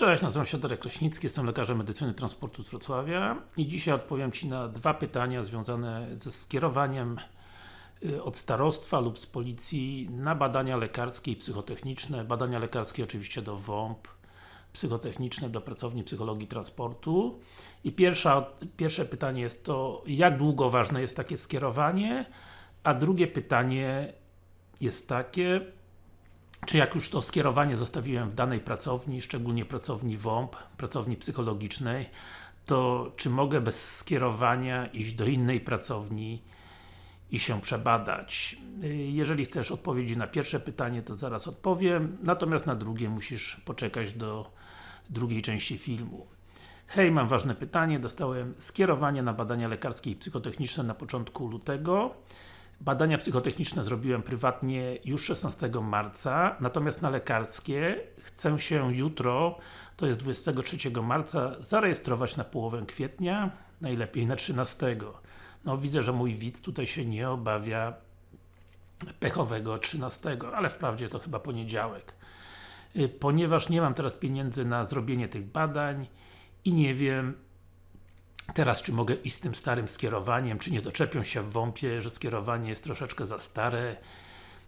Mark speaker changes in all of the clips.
Speaker 1: Cześć, nazywam się Darek Kraśnicki, jestem lekarzem medycyny transportu z Wrocławia i dzisiaj odpowiem Ci na dwa pytania związane ze skierowaniem y, od starostwa lub z policji na badania lekarskie i psychotechniczne. Badania lekarskie oczywiście do WOMP, psychotechniczne do pracowni psychologii transportu. I pierwsza, pierwsze pytanie jest to, jak długo ważne jest takie skierowanie? A drugie pytanie jest takie, czy jak już to skierowanie zostawiłem w danej pracowni, szczególnie pracowni WOMP, pracowni psychologicznej, to czy mogę bez skierowania iść do innej pracowni i się przebadać? Jeżeli chcesz odpowiedzi na pierwsze pytanie, to zaraz odpowiem, natomiast na drugie musisz poczekać do drugiej części filmu. Hej, mam ważne pytanie, dostałem skierowanie na badania lekarskie i psychotechniczne na początku lutego. Badania psychotechniczne zrobiłem prywatnie już 16 marca, natomiast na lekarskie chcę się jutro, to jest 23 marca, zarejestrować na połowę kwietnia, najlepiej na 13. No widzę, że mój widz tutaj się nie obawia pechowego 13, ale wprawdzie to chyba poniedziałek. Y, ponieważ nie mam teraz pieniędzy na zrobienie tych badań i nie wiem, Teraz, czy mogę iść z tym starym skierowaniem, czy nie doczepią się w WOMP-ie, że skierowanie jest troszeczkę za stare?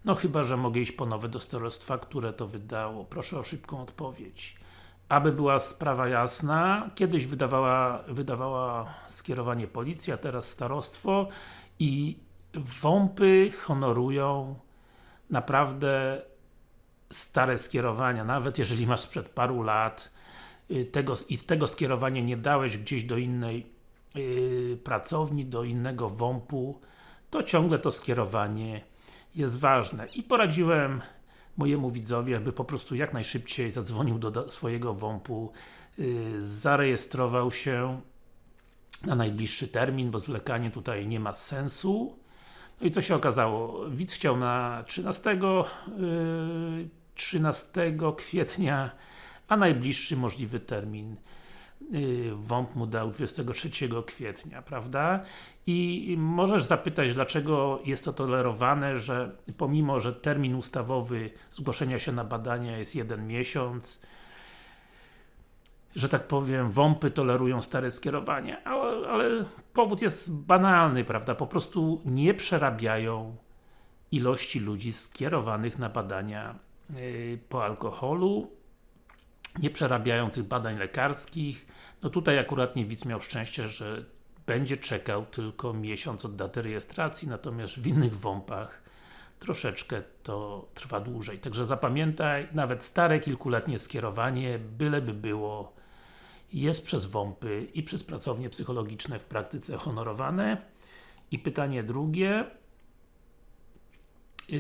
Speaker 1: No chyba, że mogę iść po nowe do starostwa, które to wydało. Proszę o szybką odpowiedź. Aby była sprawa jasna, kiedyś wydawała, wydawała skierowanie policja, teraz starostwo i WOMP-y honorują naprawdę stare skierowania, nawet jeżeli masz sprzed paru lat tego, i z tego skierowania nie dałeś gdzieś do innej yy, pracowni, do innego WOMP-u, to ciągle to skierowanie jest ważne. I poradziłem mojemu widzowi, aby po prostu jak najszybciej zadzwonił do swojego WOMP-u, yy, zarejestrował się na najbliższy termin, bo zwlekanie tutaj nie ma sensu. No i co się okazało? Widz chciał na 13, yy, 13 kwietnia, a najbliższy możliwy termin Y, WOMP mu dał 23 kwietnia, prawda? I możesz zapytać, dlaczego jest to tolerowane, że pomimo, że termin ustawowy zgłoszenia się na badania jest jeden miesiąc, że tak powiem, WOMPy tolerują stare skierowanie, ale, ale powód jest banalny, prawda? Po prostu nie przerabiają ilości ludzi skierowanych na badania yy, po alkoholu nie przerabiają tych badań lekarskich. No tutaj akurat nie widz miał szczęście, że będzie czekał tylko miesiąc od daty rejestracji, natomiast w innych WOMP-ach troszeczkę to trwa dłużej. Także zapamiętaj, nawet stare kilkuletnie skierowanie, byleby było, jest przez WOMP-y i przez pracownie psychologiczne w praktyce honorowane. I pytanie drugie. Yy,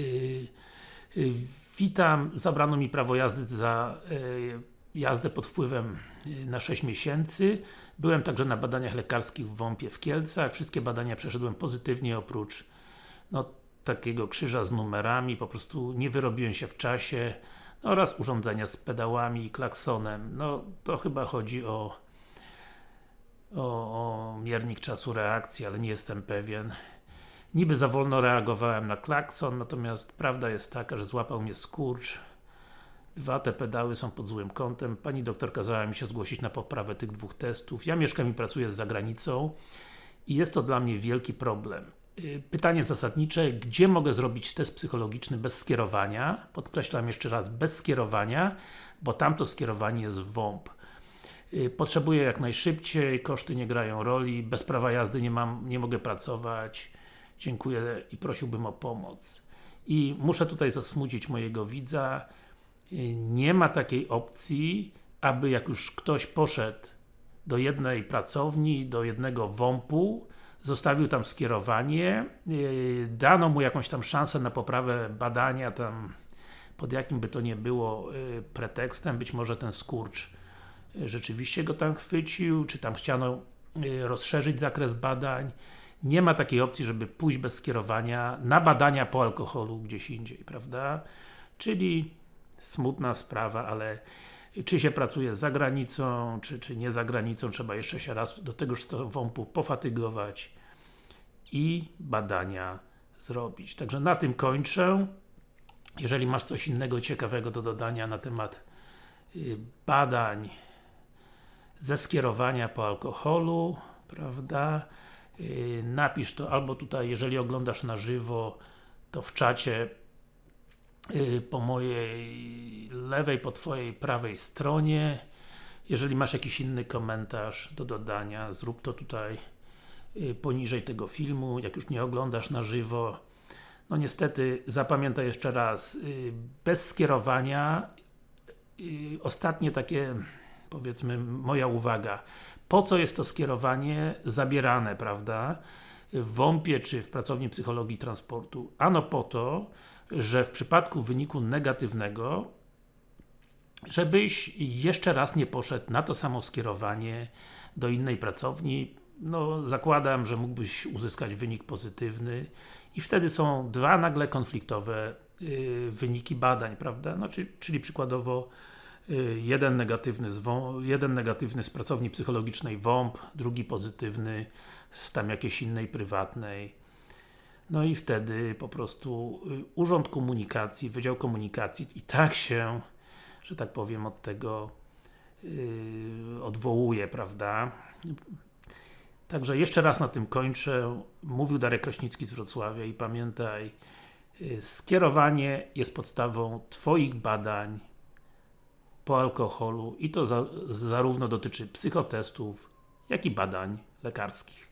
Speaker 1: yy, witam, zabrano mi prawo jazdy za yy, jazdę pod wpływem y, na 6 miesięcy. Byłem także na badaniach lekarskich w WOMP-ie w Kielcach. Wszystkie badania przeszedłem pozytywnie, oprócz no, takiego krzyża z numerami, po prostu nie wyrobiłem się w czasie no, oraz urządzenia z pedałami i klaksonem. No, to chyba chodzi o, o, o miernik czasu reakcji, ale nie jestem pewien. Niby za wolno reagowałem na klakson, natomiast prawda jest taka, że złapał mnie skurcz Dwa te pedały są pod złym kątem. Pani doktor kazała mi się zgłosić na poprawę tych dwóch testów. Ja mieszkam i pracuję za granicą i jest to dla mnie wielki problem. Y, pytanie zasadnicze, gdzie mogę zrobić test psychologiczny bez skierowania? Podkreślam jeszcze raz, bez skierowania, bo tamto skierowanie jest WOMP. Y, potrzebuję jak najszybciej, koszty nie grają roli, bez prawa jazdy nie, mam, nie mogę pracować. Dziękuję i prosiłbym o pomoc. I muszę tutaj zasmucić mojego widza, nie ma takiej opcji, aby jak już ktoś poszedł do jednej pracowni, do jednego WOMP-u, zostawił tam skierowanie, yy, dano mu jakąś tam szansę na poprawę badania, tam pod jakim by to nie było yy, pretekstem, być może ten skurcz rzeczywiście go tam chwycił, czy tam chciano rozszerzyć zakres badań. Nie ma takiej opcji, żeby pójść bez skierowania na badania po alkoholu gdzieś indziej, prawda? Czyli smutna sprawa, ale czy się pracuje za granicą, czy, czy nie za granicą, trzeba jeszcze się raz do tegoż WOMP-u pofatygować i badania zrobić. Także na tym kończę. Jeżeli masz coś innego ciekawego do dodania na temat y, badań ze skierowania po alkoholu, prawda? Yy, napisz to albo tutaj, jeżeli oglądasz na żywo, to w czacie po mojej lewej, po twojej prawej stronie. Jeżeli masz jakiś inny komentarz do dodania, zrób to tutaj yy, poniżej tego filmu, jak już nie oglądasz na żywo. No niestety, zapamiętaj jeszcze raz, yy, bez skierowania ostatnie takie powiedzmy moja uwaga. Po co jest to skierowanie zabierane, prawda? W WOMP-ie czy w pracowni psychologii transportu? Ano po to, że w przypadku wyniku negatywnego żebyś jeszcze raz nie poszedł na to samo skierowanie do innej pracowni. No, zakładam, że mógłbyś uzyskać wynik pozytywny i wtedy są dwa nagle konfliktowe yy, wyniki badań, prawda? No, czyli, przykładowo jeden negatywny, z WOMP, jeden negatywny z pracowni psychologicznej WOMP, drugi pozytywny z tam jakiejś innej prywatnej. No i wtedy po prostu yy, Urząd Komunikacji, Wydział Komunikacji i tak się że tak powiem, od tego yy, odwołuje, prawda? Także jeszcze raz na tym kończę. Mówił Darek Kraśnicki z Wrocławia i pamiętaj, yy, skierowanie jest podstawą Twoich badań po alkoholu i to za, zarówno dotyczy psychotestów, jak i badań lekarskich.